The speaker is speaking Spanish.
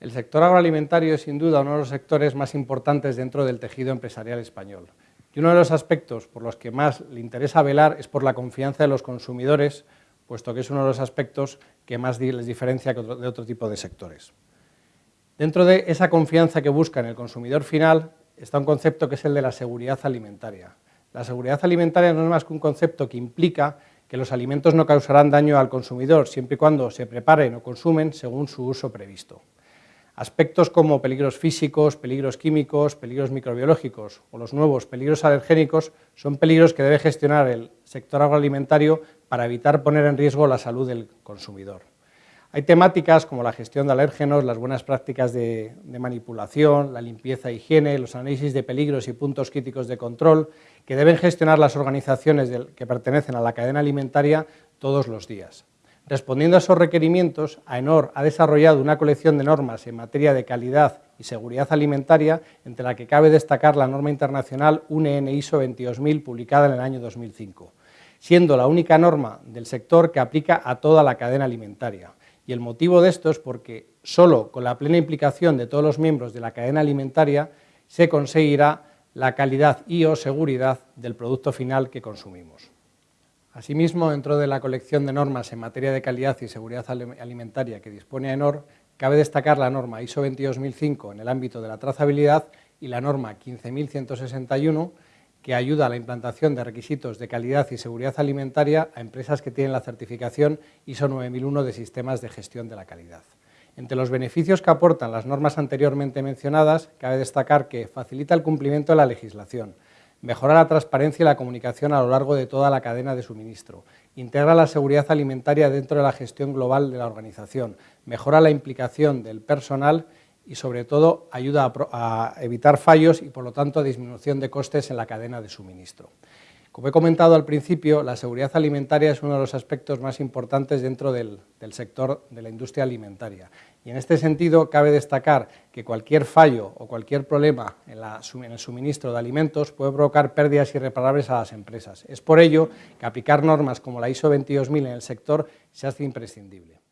El sector agroalimentario es sin duda uno de los sectores más importantes dentro del tejido empresarial español. Y uno de los aspectos por los que más le interesa velar es por la confianza de los consumidores, puesto que es uno de los aspectos que más les diferencia de otro tipo de sectores. Dentro de esa confianza que busca en el consumidor final está un concepto que es el de la seguridad alimentaria. La seguridad alimentaria no es más que un concepto que implica que los alimentos no causarán daño al consumidor siempre y cuando se preparen o consumen según su uso previsto. Aspectos como peligros físicos, peligros químicos, peligros microbiológicos o los nuevos peligros alergénicos son peligros que debe gestionar el sector agroalimentario para evitar poner en riesgo la salud del consumidor. Hay temáticas como la gestión de alérgenos, las buenas prácticas de, manipulación, la limpieza e higiene, los análisis de peligros y puntos críticos de control que deben gestionar las organizaciones que pertenecen a la cadena alimentaria todos los días. Respondiendo a esos requerimientos, AENOR ha desarrollado una colección de normas en materia de calidad y seguridad alimentaria, entre la que cabe destacar la norma internacional UNE ISO 22000 publicada en el año 2005, siendo la única norma del sector que aplica a toda la cadena alimentaria. Y el motivo de esto es porque solo con la plena implicación de todos los miembros de la cadena alimentaria se conseguirá la calidad y o seguridad del producto final que consumimos. Asimismo, dentro de la colección de normas en materia de calidad y seguridad alimentaria que dispone ENOR, cabe destacar la norma ISO 22005 en el ámbito de la trazabilidad y la norma 15161 que ayuda a la implantación de requisitos de calidad y seguridad alimentaria a empresas que tienen la certificación ISO 9001 de sistemas de gestión de la calidad. Entre los beneficios que aportan las normas anteriormente mencionadas, cabe destacar que facilita el cumplimiento de la legislación, mejora la transparencia y la comunicación a lo largo de toda la cadena de suministro, integra la seguridad alimentaria dentro de la gestión global de la organización, mejora la implicación del personal y sobre todo ayuda a, evitar fallos y por lo tanto a disminución de costes en la cadena de suministro. Como he comentado al principio, la seguridad alimentaria es uno de los aspectos más importantes dentro del, sector de la industria alimentaria. Y en este sentido, cabe destacar que cualquier fallo o cualquier problema en, en, el suministro de alimentos puede provocar pérdidas irreparables a las empresas. Es por ello que aplicar normas como la ISO 22000 en el sector se hace imprescindible.